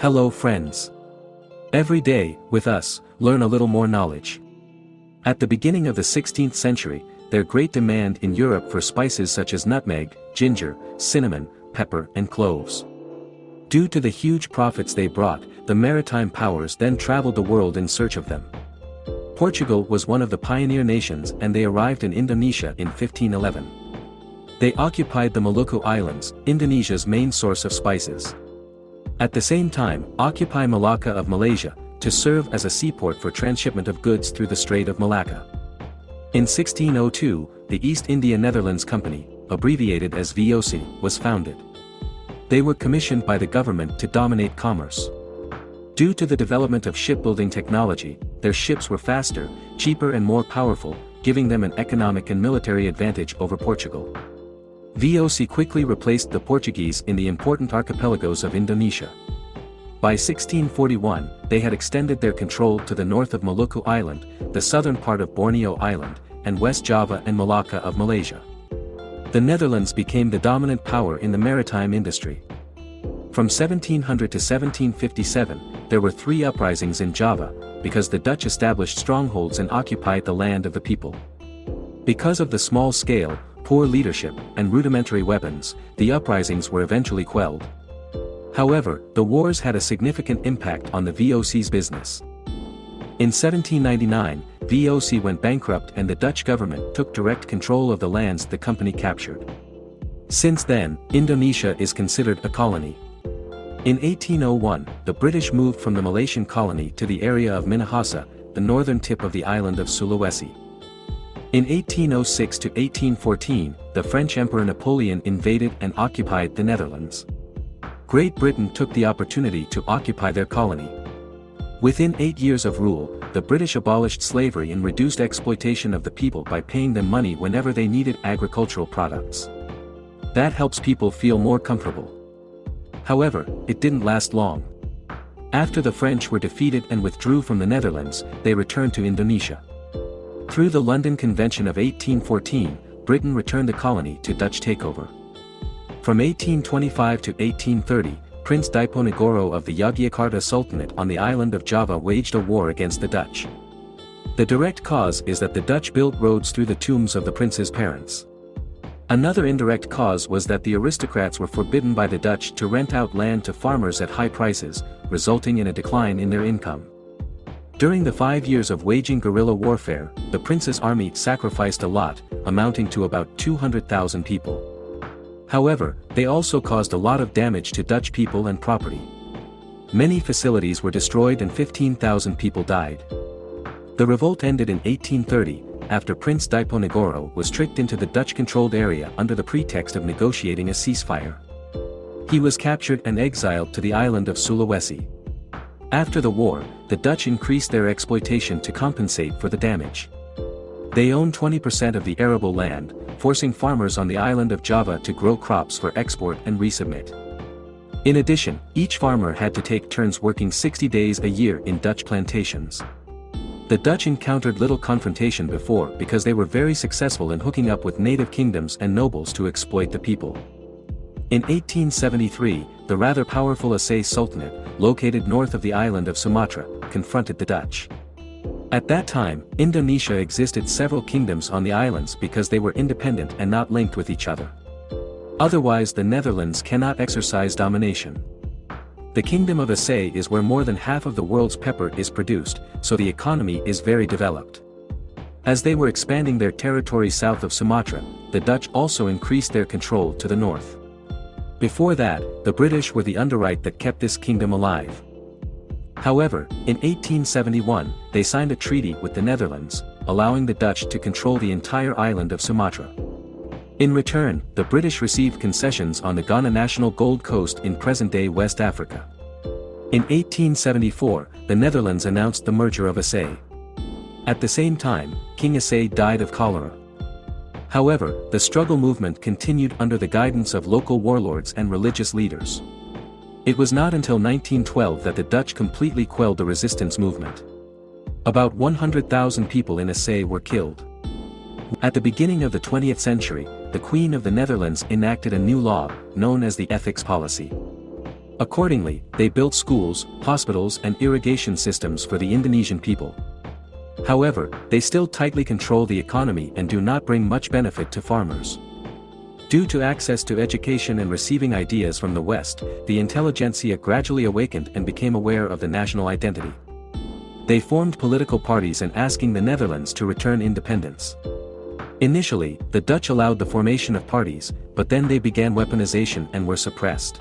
Hello friends. Every day, with us, learn a little more knowledge. At the beginning of the 16th century, there great demand in Europe for spices such as nutmeg, ginger, cinnamon, pepper and cloves. Due to the huge profits they brought, the maritime powers then traveled the world in search of them. Portugal was one of the pioneer nations and they arrived in Indonesia in 1511. They occupied the Maluku Islands, Indonesia's main source of spices. At the same time, occupy Malacca of Malaysia, to serve as a seaport for transshipment of goods through the Strait of Malacca. In 1602, the East India Netherlands Company, abbreviated as VOC, was founded. They were commissioned by the government to dominate commerce. Due to the development of shipbuilding technology, their ships were faster, cheaper and more powerful, giving them an economic and military advantage over Portugal. VOC quickly replaced the Portuguese in the important archipelagos of Indonesia. By 1641, they had extended their control to the north of Maluku Island, the southern part of Borneo Island, and West Java and Malacca of Malaysia. The Netherlands became the dominant power in the maritime industry. From 1700 to 1757, there were three uprisings in Java, because the Dutch established strongholds and occupied the land of the people. Because of the small scale, poor leadership, and rudimentary weapons, the uprisings were eventually quelled. However, the wars had a significant impact on the VOC's business. In 1799, VOC went bankrupt and the Dutch government took direct control of the lands the company captured. Since then, Indonesia is considered a colony. In 1801, the British moved from the Malaysian colony to the area of Minahasa, the northern tip of the island of Sulawesi. In 1806 to 1814, the French Emperor Napoleon invaded and occupied the Netherlands. Great Britain took the opportunity to occupy their colony. Within eight years of rule, the British abolished slavery and reduced exploitation of the people by paying them money whenever they needed agricultural products. That helps people feel more comfortable. However, it didn't last long. After the French were defeated and withdrew from the Netherlands, they returned to Indonesia. Through the London Convention of 1814, Britain returned the colony to Dutch takeover. From 1825 to 1830, Prince Diponegoro of the Yogyakarta Sultanate on the island of Java waged a war against the Dutch. The direct cause is that the Dutch built roads through the tombs of the prince's parents. Another indirect cause was that the aristocrats were forbidden by the Dutch to rent out land to farmers at high prices, resulting in a decline in their income. During the five years of waging guerrilla warfare, the prince's army sacrificed a lot, amounting to about 200,000 people. However, they also caused a lot of damage to Dutch people and property. Many facilities were destroyed and 15,000 people died. The revolt ended in 1830, after Prince Diponegoro was tricked into the Dutch-controlled area under the pretext of negotiating a ceasefire. He was captured and exiled to the island of Sulawesi. After the war, the Dutch increased their exploitation to compensate for the damage. They own 20% of the arable land, forcing farmers on the island of Java to grow crops for export and resubmit. In addition, each farmer had to take turns working 60 days a year in Dutch plantations. The Dutch encountered little confrontation before because they were very successful in hooking up with native kingdoms and nobles to exploit the people. In 1873, the rather powerful Aceh Sultanate, located north of the island of Sumatra, confronted the Dutch. At that time, Indonesia existed several kingdoms on the islands because they were independent and not linked with each other. Otherwise the Netherlands cannot exercise domination. The Kingdom of Aceh is where more than half of the world's pepper is produced, so the economy is very developed. As they were expanding their territory south of Sumatra, the Dutch also increased their control to the north. Before that, the British were the underwrite that kept this kingdom alive. However, in 1871, they signed a treaty with the Netherlands, allowing the Dutch to control the entire island of Sumatra. In return, the British received concessions on the Ghana National Gold Coast in present-day West Africa. In 1874, the Netherlands announced the merger of Aceh. At the same time, King Aceh died of cholera. However, the struggle movement continued under the guidance of local warlords and religious leaders. It was not until 1912 that the Dutch completely quelled the resistance movement. About 100,000 people in Aceh were killed. At the beginning of the 20th century, the Queen of the Netherlands enacted a new law, known as the Ethics Policy. Accordingly, they built schools, hospitals and irrigation systems for the Indonesian people. However, they still tightly control the economy and do not bring much benefit to farmers. Due to access to education and receiving ideas from the West, the intelligentsia gradually awakened and became aware of the national identity. They formed political parties and asking the Netherlands to return independence. Initially, the Dutch allowed the formation of parties, but then they began weaponization and were suppressed.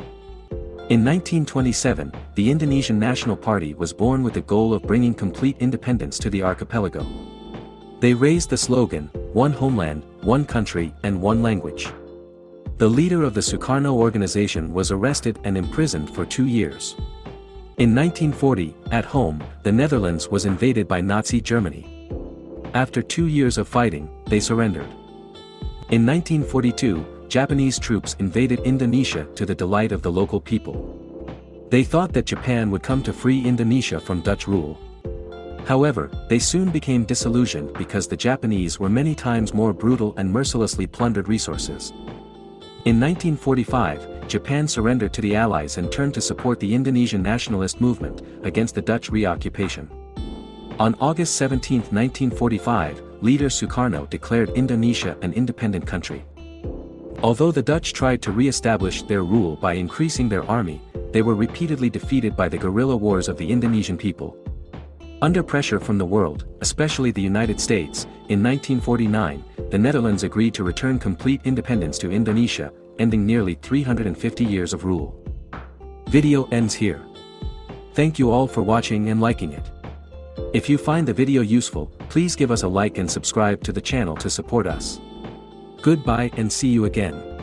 In 1927, the Indonesian National Party was born with the goal of bringing complete independence to the archipelago. They raised the slogan, One Homeland, One Country and One Language. The leader of the Sukarno organization was arrested and imprisoned for two years. In 1940, at home, the Netherlands was invaded by Nazi Germany. After two years of fighting, they surrendered. In 1942, Japanese troops invaded Indonesia to the delight of the local people. They thought that Japan would come to free Indonesia from Dutch rule. However, they soon became disillusioned because the Japanese were many times more brutal and mercilessly plundered resources. In 1945, Japan surrendered to the Allies and turned to support the Indonesian nationalist movement against the Dutch reoccupation. On August 17, 1945, leader Sukarno declared Indonesia an independent country. Although the Dutch tried to re-establish their rule by increasing their army, they were repeatedly defeated by the guerrilla wars of the Indonesian people. Under pressure from the world, especially the United States, in 1949, the Netherlands agreed to return complete independence to Indonesia, ending nearly 350 years of rule. Video ends here. Thank you all for watching and liking it. If you find the video useful, please give us a like and subscribe to the channel to support us. Goodbye and see you again.